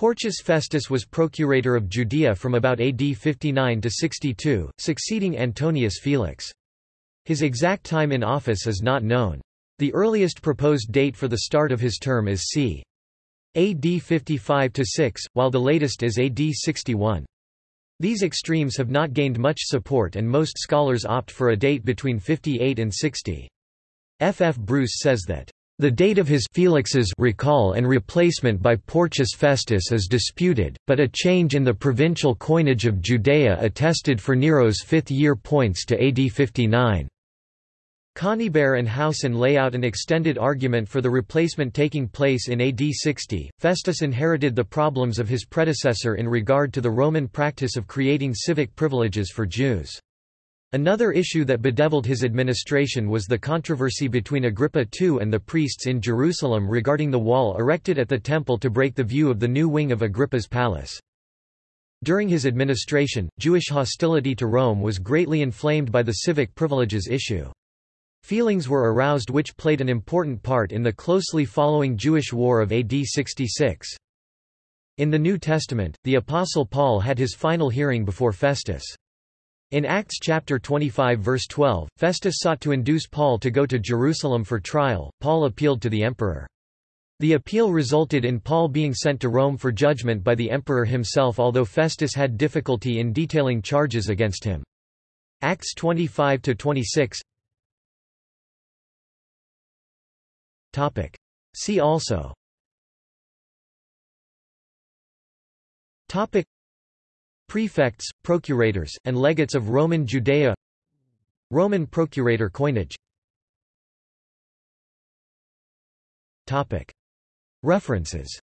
Porcius Festus was procurator of Judea from about AD 59 to 62, succeeding Antonius Felix. His exact time in office is not known. The earliest proposed date for the start of his term is c. AD 55–6, while the latest is AD 61. These extremes have not gained much support and most scholars opt for a date between 58 and 60. F. F. Bruce says that the date of his Felix's recall and replacement by Porcius Festus is disputed, but a change in the provincial coinage of Judea attested for Nero's fifth year points to AD 59. Conybeare and Howson lay out an extended argument for the replacement taking place in AD 60. Festus inherited the problems of his predecessor in regard to the Roman practice of creating civic privileges for Jews. Another issue that bedeviled his administration was the controversy between Agrippa II and the priests in Jerusalem regarding the wall erected at the temple to break the view of the new wing of Agrippa's palace. During his administration, Jewish hostility to Rome was greatly inflamed by the civic privileges issue. Feelings were aroused which played an important part in the closely following Jewish War of AD 66. In the New Testament, the Apostle Paul had his final hearing before Festus. In Acts chapter 25 verse 12, Festus sought to induce Paul to go to Jerusalem for trial, Paul appealed to the emperor. The appeal resulted in Paul being sent to Rome for judgment by the emperor himself although Festus had difficulty in detailing charges against him. Acts 25 to 26. Topic. See also Prefects, procurators, and legates of Roman Judea. Roman procurator coinage. References